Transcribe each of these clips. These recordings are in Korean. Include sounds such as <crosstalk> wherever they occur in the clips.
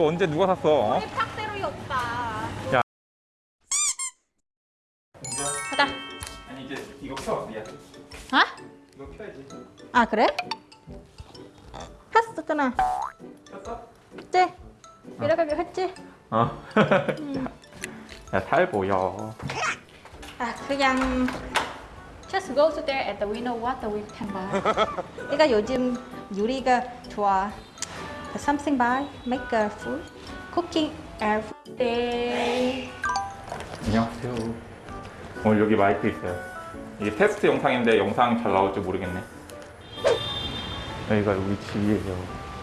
이거 언제 누가 샀어? 어? 우리 팍대로이 오빠. 야. 가자. 아니 이제 이거 켜. 야. 어? 이거 켜야지. 아 그래? 했었잖아. 켰어? 했지? 이렇게 했지? 어. <laughs> 야, 잘 보여. 아 그냥 just go to there and we know what we can buy. <laughs> 내가 요즘 요리가 좋아. Something buy, make a food, cooking every day. 안녕하세요. 오늘 여기 마이크 있어요. 이게 테스트 영상인데 영상 잘 나올지 모르겠네. 여기가 여기 집이에요.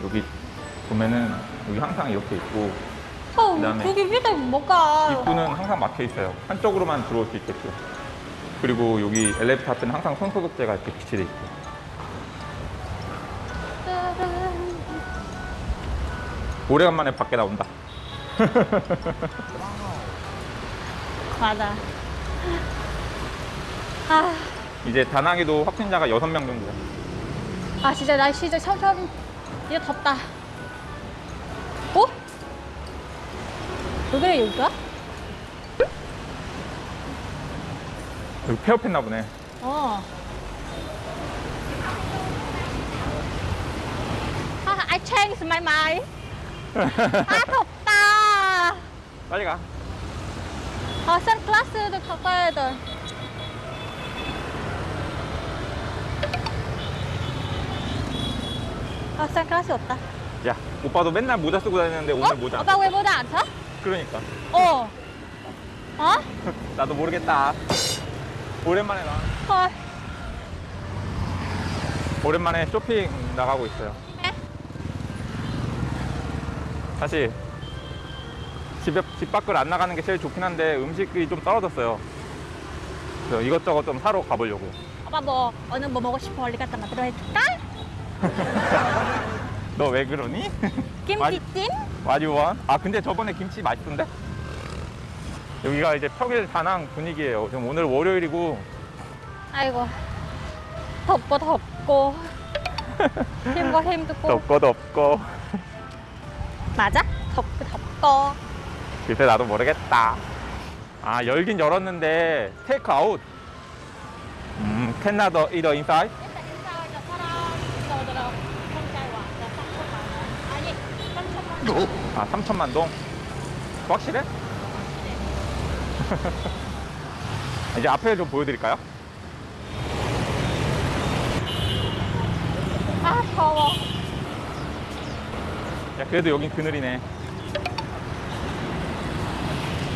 여기 보면은 여기 항상 이렇게 있고 어, 그다음에 거기 밑에 뭐가? 입구는 항상 막혀 있어요. 한쪽으로만 들어올 수 있게끔. 그리고 여기 엘리베이터 앞에는 항상 손 소독제가 이렇게 비치돼 있고. 오래간만에 밖에 나온다. 맞아. <laughs> 아, 이제 다낭에도 확진자가 6명 정도야. 아 진짜 날씨 진짜 점점 이제 덥다. 어? 왜 그래 여기가? 여기 폐업했나 보네. 어. 아, I changed my mind. 아 덥다. 빨리 가. 아 선글라스도 갖고 와야 돼. 아 선글라스 없다. 야, 오빠도 맨날 모자 쓰고 다니는데 오늘 어? 모자. 안 오빠 왜 모자 안 써? 그러니까. 어. 어? <laughs> 나도 모르겠다. 오랜만에 나. 헐. 오랜만에 쇼핑 나가고 있어요. 네? 사실 집에 집 밖을 안 나가는 게 제일 좋긴 한데 음식이 좀 떨어졌어요. 그래서 이것저것 좀 사러 가보려고. 오빠 뭐 오늘 뭐 먹고 싶어? 어디 갔다 만들어 해줄까? <laughs> 너 왜 그러니? <laughs> 김치찜? 와리원? 아 근데 저번에 김치 맛있던데? 여기가 이제 평일 다낭 분위기예요. 지금 오늘 월요일이고 아이고 덥고 덥고 <laughs> 힘고 힘들고 덥고 덥고 맞아? 덥고 덥고 글쎄 나도 모르겠다. 아 열긴 열었는데 take out. 음, 캔나더 이더 인사이드? 아 3천만 동. 확실해? <laughs> 이제 앞에 좀 보여드릴까요? 아 더워 야 그래도 여긴 그늘이네.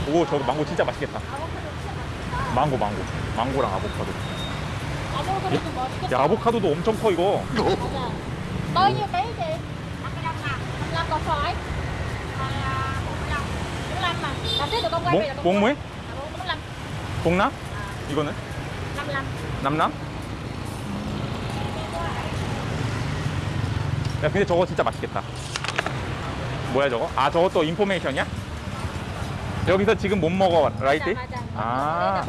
오 저거 망고 진짜 맛있겠다. 망고 망고 망고랑 아보카도. 아보카도도 맛있겠다 야 아보카도도 엄청 커 이거. bao nhiêu ký chị 55 có phải 45 mà làm tiếp được không quay 몽 bây giờ 몽무에? 45 봉남? 이거는? 55 남남? 야 근데 저거 진짜 맛있겠다 뭐야 저거? 아 저것도 인포메이션이야? 여기서 지금 못 먹어 라이트? 맞아 맞아 아,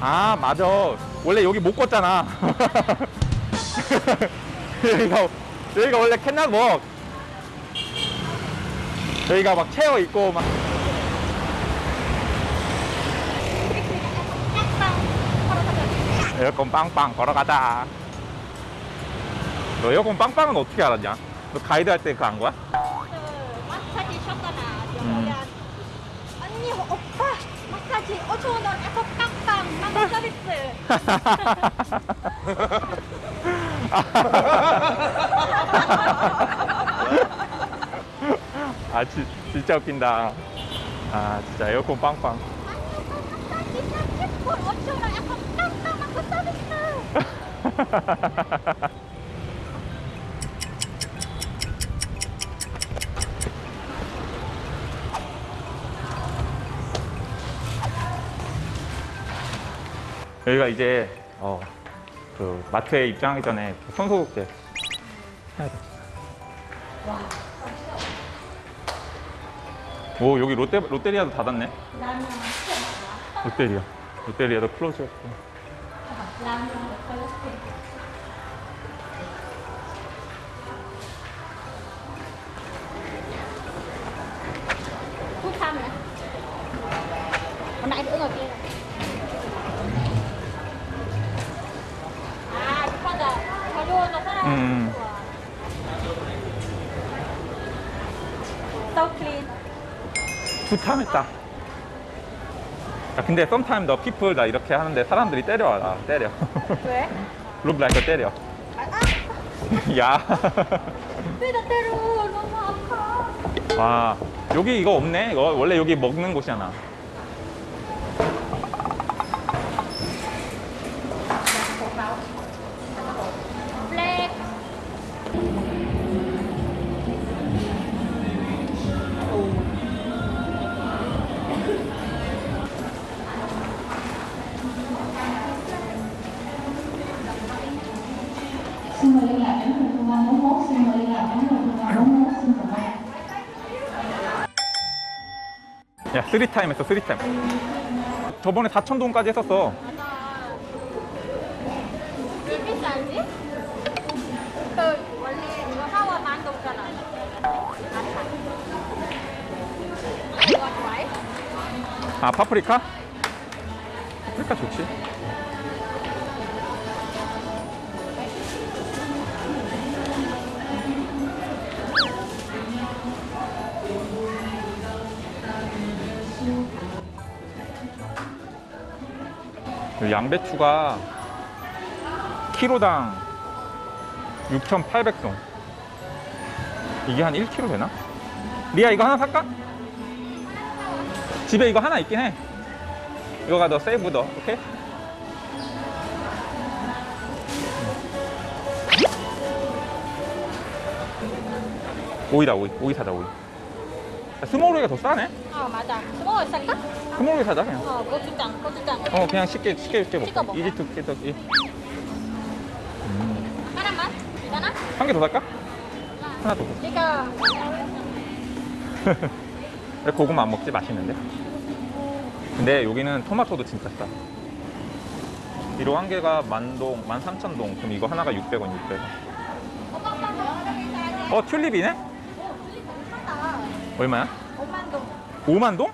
아 맞아 원래 여기 못 걷잖아 <laughs> 여기가 여기가 원래 캔낫 먹 여기가 막 체어 있고 막 에어컨 빵빵 걸어가자 너 에어컨 빵빵은 어떻게 알았냐? 너 가이드 할 때 그거 안 거야? 그 마사지 셨거나 음. 언니 오빠 마사지. 5천 원 에서 깡빵 망고 서비스. 아 지, 진짜 웃긴다. 아 진짜 에어컨 빵빵. 마사지 30분 5천 원 에서 깡빵 망고 서비스 여기가 이제 어, 그 마트에 입장하기 전에 손소독제 해야 돼. 오 여기 롯데 롯데리아도 닫았네. 롯데리아 롯데리아도 클로즈였고. 라면 콜레스테롤 Đứng ở kia. À, chúng con là có luôn nó rất là 음. So clean. two time 했다. 야, 근데 sometime 너 people 나 이렇게 하는데 사람들이 때려와 나 때려. 왜? <laughs> look like 때려. 아, 아, <laughs> 야. 왜나 때려? 너무 아파. 와 여기 이거 없네. 이거 원래 여기 먹는 곳이잖아. Xin mời liên lạc đến người thu quan 41, xin mời liên lạc đến người thu quan 41, xin cảm ơn. 야 쓰리 타임 했어 쓰리 타임. 저번에 4천동까지 했었어. 왜 비싸지? 그 원래 이거 하와 만 동잖아. 이거 좋아해? 아 파프리카? 파프리카 좋지. 양배추가 키로당 6,800송. 이게 한 1kg 되나? 리아 이거 하나 살까? 집에 이거 하나 있긴 해. 이거가 너 세이브 더, 오케이? 오이다, 오이. 오이 사자, 오이. 아, 스몰 오이가 더 싸네? 어 맞아. 스모어 살까? 스몰오이 사자, 그냥. 어 고추장 고추장. 어, 그냥 쉽게, 쉽게, 쉽게 먹자. 먹어. 이지 투, 깨덕, 이. 하나만. 되나? 한개 더 살까? 하나 더. 이거 <laughs> 왜 고구마 안 먹지? 맛있는데? 근데 여기는 토마토도 진짜 싸. 이로 한 개가 만동, 만 삼천 동. 그럼 이거 하나가 600원, 600원. 어, 튤립이네? 얼마야? 5만 동. 5만 동?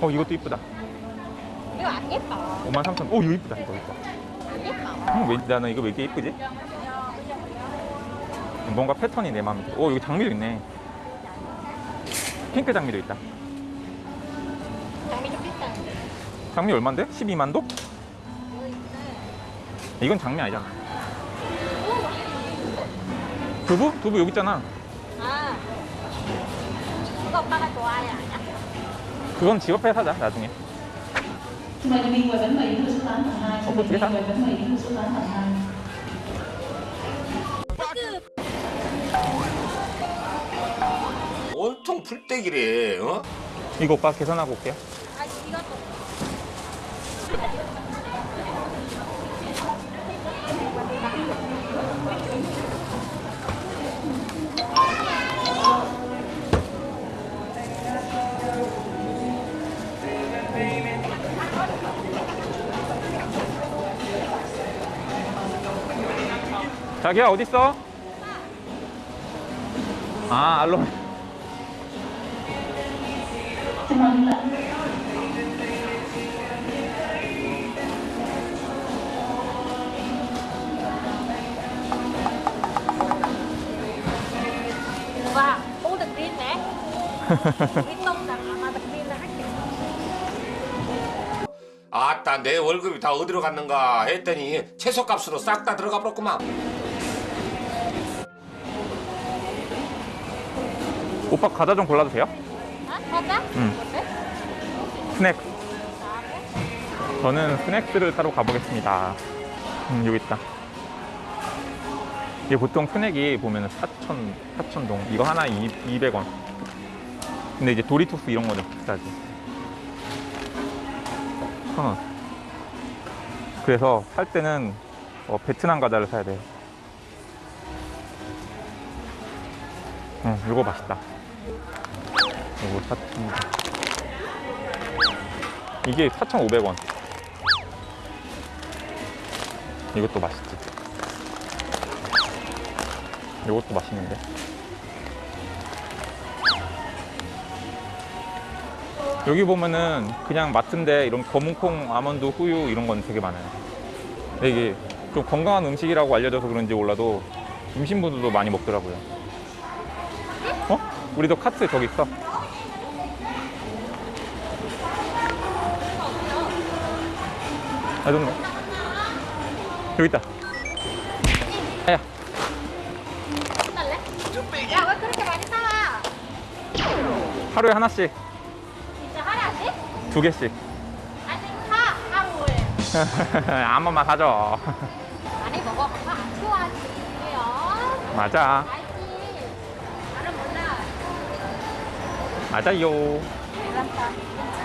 어, 이것도 이쁘다. 이거 안 예뻐. 5만 3천. 오, 이거 이쁘다. 이거 이거. 안 예뻐. 음, 왜, 나는 이거 왜 이렇게 이쁘지? 뭔가 패턴이 내 마음에 들어. 오, 여기 장미도 있네. 핑크 장미도 있다. 장미 좀 비싼. 장미 얼만데? 12만 도? 이건 장미 아니잖아. 두부? 두부 여기 있잖아. 아. 이거 오빠가 좋아해 아니야? 그건 집 앞에 사자, 나중에. Xin mời nhân viên quầy bánh mì đến số 8 tầng 2, xin mời nhân viên quầy bánh mì đến số 8 tầng 2. 온통 풀떼기래. 어? 이거 오빠 계산하고 올게요. 자기야, 어딨어? 아, 알로. 와, 오. 아따 내 월급이 다 어디로 갔는가 했더니 채소값으로 싹 다 들어가 버렸구만. 오빠 과자 좀 골라도 돼요? 아, 맞아? 응. 스낵. 저는 스낵스를 사러 가보겠습니다. 음, 여기 있다. 이게 보통 스낵이 보면 4천, 4천 동. 이거 하나 2, 200원. 근데 이제 도리토스 이런 거는 비싸지. 천 원. 그래서 살 때는 어, 베트남 과자를 사야 돼. 응, 이거 맛있다. 이거 4천 이게 4,500원. 이것도 맛있지. 이것도 맛있는데. 여기 보면은 그냥 마트인데 이런 검은콩, 아몬드, 후유 이런 건 되게 많아요. 이게 좀 건강한 음식이라고 알려져서 그런지 몰라도 임신부들도 많이 먹더라고요. 어? 우리도 카트 저기 있어. 아, know. 여기 있다. 야, 야, 왜 그렇게 많이 사와? 하루에 하나씩, 진짜 하나씩? 두 개씩. 아니, 사, 하루에. 한 번만 사줘. 많이 먹어. 안 좋아하지. 왜요? 맞아. 맞아요.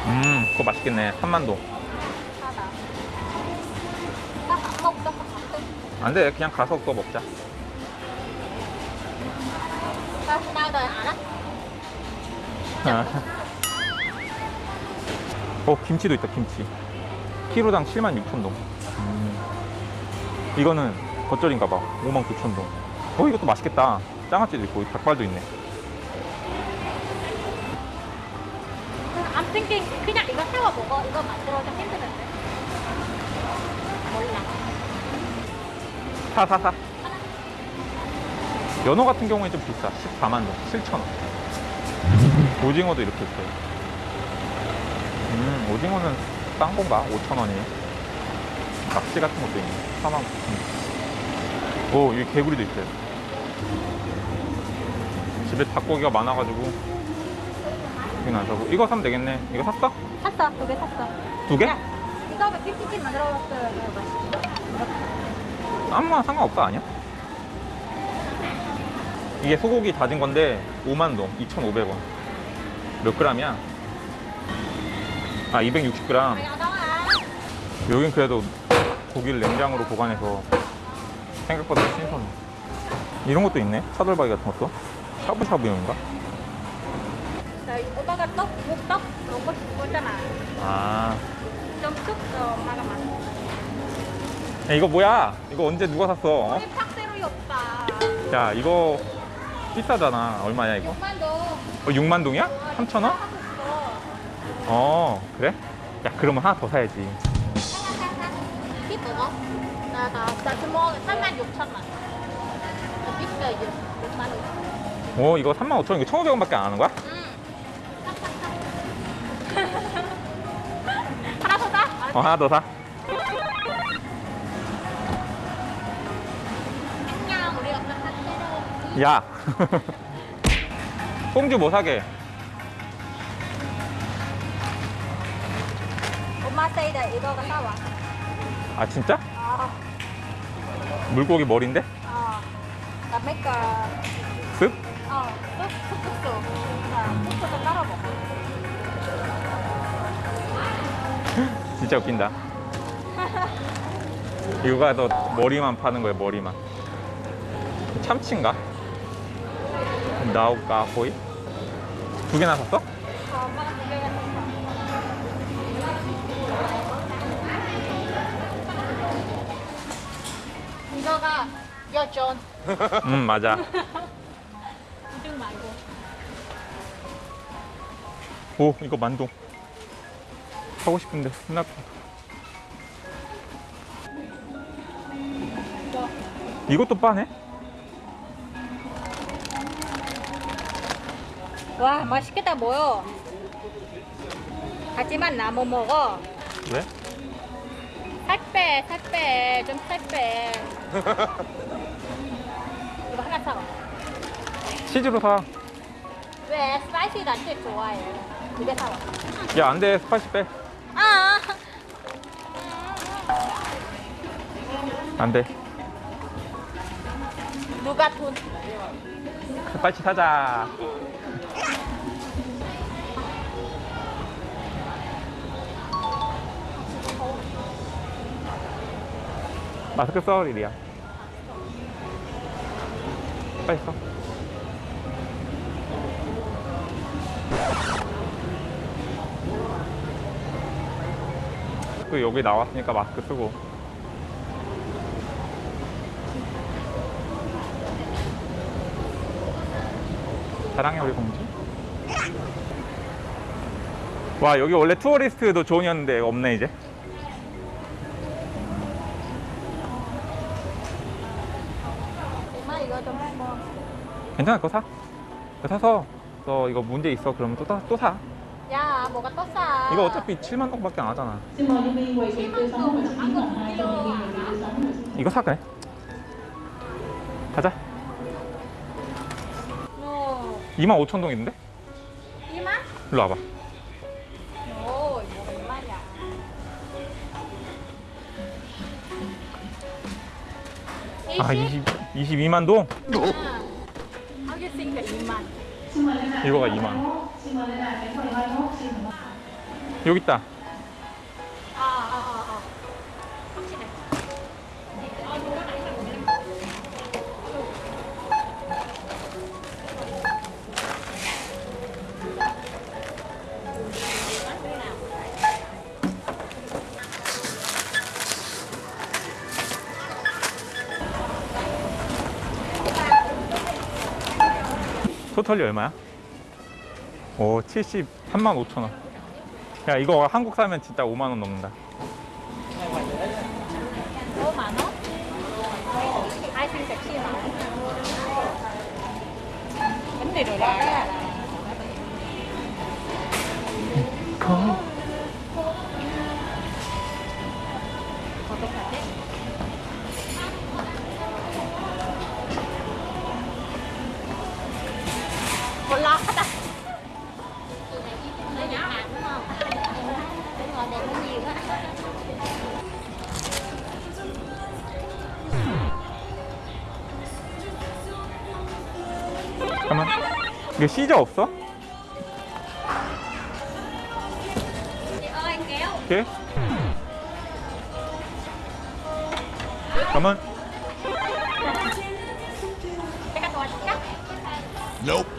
음, 그거 맛있겠네. 3만동. 사다. 나밥 먹자, 밥 먹자. 안 돼. 그냥 가서 그거 먹자. 알아? 어, 김치도 있다, 김치. 키로당 7만 6천 동. 음. 이거는 겉절인가 봐. 5만 9천 동. 어, 이것도 맛있겠다. 장아찌도 있고, 닭발도 있네. Thinking 그냥 이거 사와 먹어. 이거 만들어도 힘드는데. 몰라. 사, 사, 사. 연어 같은 경우에 좀 비싸. 14만 동, 7천 원. 오징어도 이렇게 있어요. 음, 오징어는 싼 건가? 5천 원이에요. 낙지 같은 것도 있네. 4만 9천 원. 오, 여기 개구리도 있어요. 집에 닭고기가 많아가지고 여기는 안 사고 이거 사면 되겠네. 이거 샀어? 샀어. 두 개 샀어. 두 개? 야, 이거 김치찜 만들어봤어요. 아무나 상관없다 아니야? 이게 소고기 다진 건데 5만 동 2,500원 몇 그램이야? 아 260g 여긴 그래도 고기를 냉장으로 보관해서 생각보다 신선해 이런 것도 있네 차돌박이 같은 것도 샤브샤브용인가? 목떡 먹고 싶고 했잖아. 아 엄마가 막. 야, 이거 뭐야? 이거 언제 누가 샀어? 어? 우리 팍대로이 없다. 야 이거 비싸잖아 얼마야 이거? 6만 동. 어, 6만 동이야? 3천 원? 어 그래? 야 그러면 하나 더 사야지 이쁘고? 나, 나, 나 주먹 3만 6천 원. 나 비싸, 이게. 6만 원. 오 이거 3만 5천 원 이거 1,500원밖에 안 하는 거야? 응. 어 하나 더 사. 야. <laughs> 송주 뭐 사게? 엄마 사이다 이거가 사와. 아 진짜? 어, 물고기 머리인데? 어. 나 make a, 습? 어, 쑥, 쑥, 쑥, 쑥. 자, 쑥쑥 따라 먹어. 진짜 웃긴다. 이거가 더 머리만 파는 거야 머리만. 참치인가? 나우까 호이? 두 개나 샀어? 이거가 여전. 음 <laughs> 맞아. 이중 말고. 오 이거 만동. 사고 싶은데 같아. 이것도 빠네? 와, 맛있겠다, 뭐요? 하지만 나뭐 먹어. 왜? 살 빼, 살 빼, 좀 살 빼. <laughs> 이거 하나 사와. 치즈로 사. 왜 spicy가 제일 좋아해? 두개 사와. 야 안돼 spicy 빼. 안 돼. 누가 돈? spicy 사자. 마스크 써 리리야. 빨리 써. 또 여기 나왔으니까 마스크 쓰고. 사랑해 우리 공주. 와 여기 원래 투어리스트도 존이었는데 없네 이제. 엄마 이거 좀 해봐. 괜찮아 그거 사. 그거 사서 너 이거 문제 있어 그러면 또, 사- 또 사. 야, 뭐가 또 싸. 이거 어차피 7만 동밖에 안 하잖아. Xin mời nhân viên quầy việc tươi sống và xuất biến tầng 2 cho nhân viên quầy việc tươi sống và xuất 이거 사 그래. 2만 5천 동 있는데? 이만? 일로 와봐. 이거? 아 20, 22만 동? 하겠으니까 lại 이거가 cánh 2만. 21. Xin mời lên lại cánh quầy 21. Xin mời. 여기 있다. 토털이 얼마야? 오 73만 5천원 야 이거 한국 사면 진짜 5만원 넘는다 5만원? 아이스크림 음. 1 0 0 잠깐만. 이거 시저 없어? 오케이. 잠깐만. Cái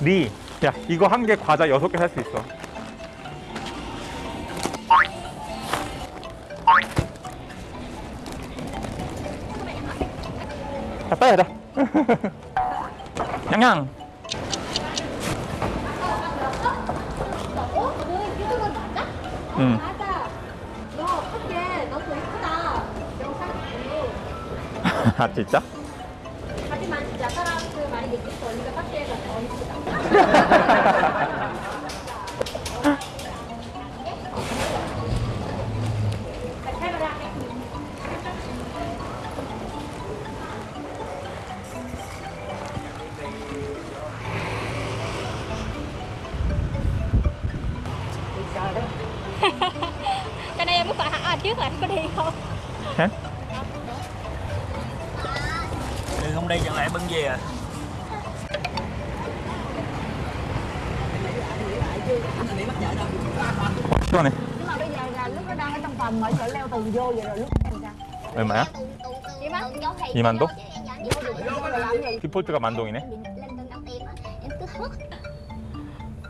리. 야, 이거 한 개 과자 6개 살 수 있어. 자, 빨리 가자. <laughs> 양양. 응. <laughs> 아, 진짜? 하지만 진짜 사람들 많이 느낄 거 우리가 파티에서 더 이쁘다. 같이 해보자. Cho nên em muốn phải hỏi trước là có đi không? 해? Ừ, không đi chẳng lẽ bưng về à 시원해. nhưng mà bây giờ là lúc nó đang ở trong phòng mà sợ leo tường vô vậy rồi lúc em <laughs> ra 얼마야? Iman? 2만 동? 디폴트가 만 동이네.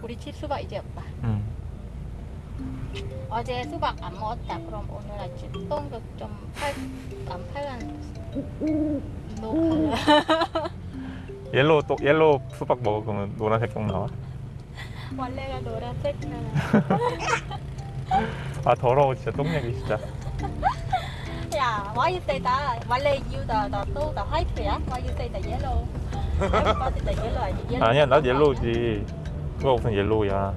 우리 집 수박 이제 없다. 응. 어제 수박 안 먹었다. 그럼 오늘 아침 똥도 좀팔안 팔간 너 옐로우 또 옐로우 수박 먹으면 노란색 똥 나와. 원래가 노란색이잖 아. 아 더러워 진짜 똥 얘기 진짜. 야, why you say that? 원래 you the the two the white yeah? Why you say the yellow? Everybody the yellow 아니 yellow. 아니야 난 옐로우지. 누가 무슨 옐로우야.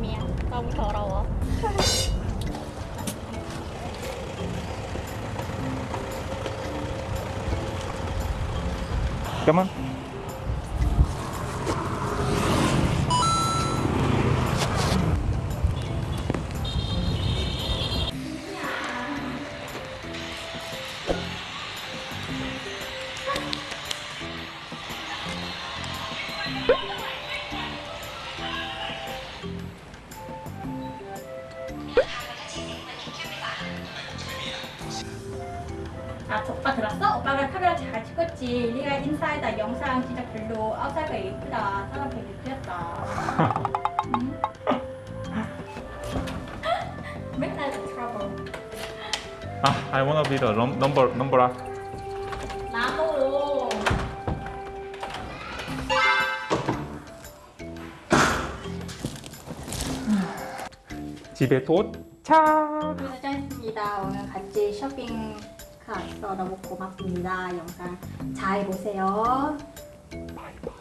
미안, 너무 더러워. 잠깐만. 맨날 트러블. 아, I wanna be the num- number number up. 나도. 집에 도착. 도착했습니다. 오늘 같이 쇼핑 갔어. 너무 고맙습니다. 영상 잘 보세요. 바이바이.